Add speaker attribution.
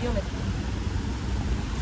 Speaker 1: 위험했다.